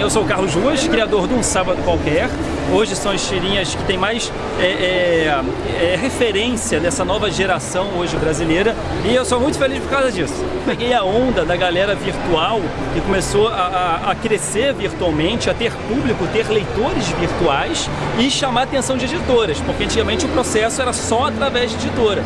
Eu sou o Carlos Ruas, criador de Um Sábado Qualquer. Hoje são as tirinhas que tem mais é, é, é, referência dessa nova geração hoje brasileira e eu sou muito feliz por causa disso. Peguei a onda da galera virtual que começou a, a, a crescer virtualmente, a ter público, ter leitores virtuais e chamar a atenção de editoras, porque antigamente o processo era só através de editora.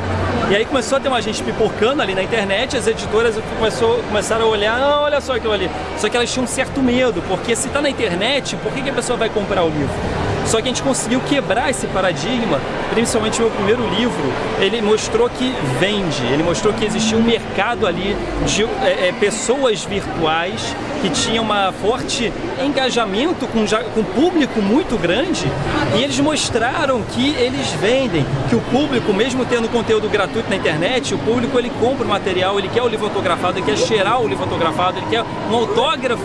E aí começou a ter uma gente pipocando ali na internet, as editoras começou, começaram a olhar, ah, olha só aquilo ali. Só que elas tinham um certo medo, porque se está na internet, por que, que a pessoa vai comprar o livro? Só que a gente conseguiu quebrar esse paradigma, principalmente o meu primeiro livro, ele mostrou que vende, ele mostrou que existia um mercado ali de é, é, pessoas virtuais que tinham um forte engajamento com, com público muito grande e eles mostraram que eles vendem, que o público, mesmo tendo conteúdo gratuito na internet, o público ele compra o material, ele quer o livro autografado, ele quer cheirar o livro autografado, ele quer um autógrafo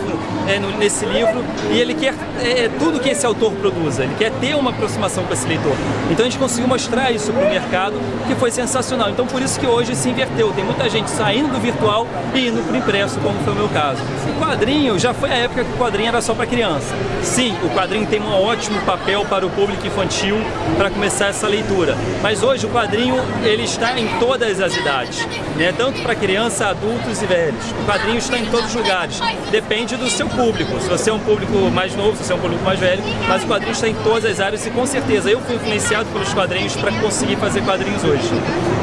é, nesse livro e ele quer é, tudo que esse autor produza ele quer ter uma aproximação com esse leitor. Então a gente conseguiu mostrar isso para o mercado, que foi sensacional. Então por isso que hoje se inverteu, tem muita gente saindo do virtual e indo para o impresso, como foi o meu caso. O quadrinho, já foi a época que o quadrinho era só para criança. Sim, o quadrinho tem um ótimo papel para o público infantil para começar essa leitura. Mas hoje o quadrinho ele está em todas as idades, né? tanto para criança, adultos e velhos. O quadrinho está em todos os lugares. Depende do seu público. Se você é um público mais novo, se você é um público mais velho, mas o quadrinho está em todas as áreas e com certeza eu fui influenciado pelos quadrinhos para conseguir fazer quadrinhos hoje.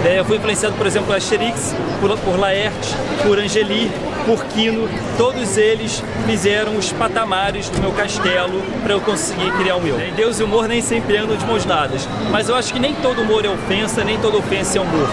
É, eu fui influenciado, por exemplo, por Asterix, por, por Laerte, por Angeli, por Quino, todos eles fizeram os patamares do meu castelo para eu conseguir criar o meu. Deus e humor nem sempre andam de mãos dadas, mas eu acho que nem todo humor é ofensa, nem toda ofensa é humor.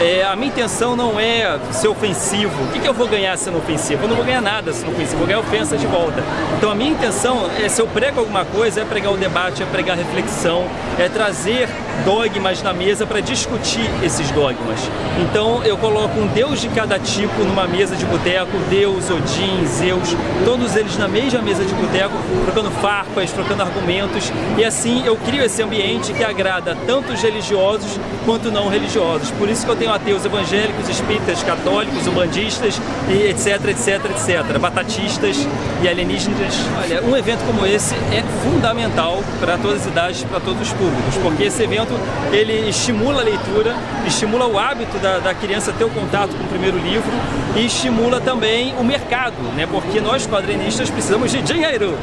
É, a minha intenção não é ser ofensivo. O que, que eu vou ganhar sendo ofensivo? Eu não vou ganhar nada sendo ofensivo, vou ganhar ofensa de volta. Então a minha intenção é, se eu prego alguma coisa, é pregar o debate, é pregar a reflexão, é trazer dogmas na mesa para discutir esses dogmas. Então eu coloco um deus de cada tipo numa mesa de boteco, Deus, Odin, Zeus, todos eles na mesma mesa de boteco, trocando farpas, trocando argumentos, e assim eu crio esse ambiente que agrada tanto os religiosos quanto não religiosos. Por isso que eu tenho ateus evangélicos, espíritas, católicos, umbandistas, e etc, etc, etc, batatistas e alienígenas. Olha, um evento como esse é fundamental para todas as idades, para todos os públicos, porque esse evento ele estimula a leitura, estimula o hábito da, da criança ter o contato com o primeiro livro e estimula também o mercado, né? Porque nós quadrinistas precisamos de dinheiro.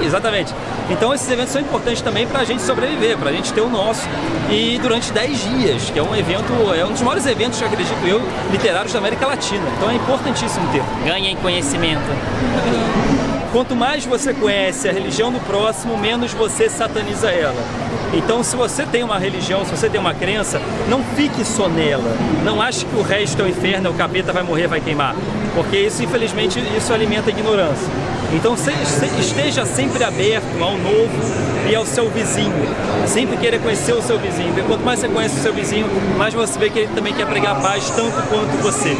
Exatamente. Então esses eventos são importantes também para a gente sobreviver, para a gente ter o nosso e durante 10 dias, que é um evento, é um dos maiores eventos, que acredito eu, literários da América Latina. Então é importantíssimo ter. Ganhem conhecimento. Quanto mais você conhece a religião do próximo, menos você sataniza ela. Então, se você tem uma religião, se você tem uma crença, não fique só nela. Não ache que o resto é o inferno, o capeta vai morrer, vai queimar. Porque isso, infelizmente, isso alimenta a ignorância. Então, esteja sempre aberto ao novo e ao seu vizinho. Sempre queira conhecer o seu vizinho. Porque quanto mais você conhece o seu vizinho, mais você vê que ele também quer pregar paz tanto quanto você.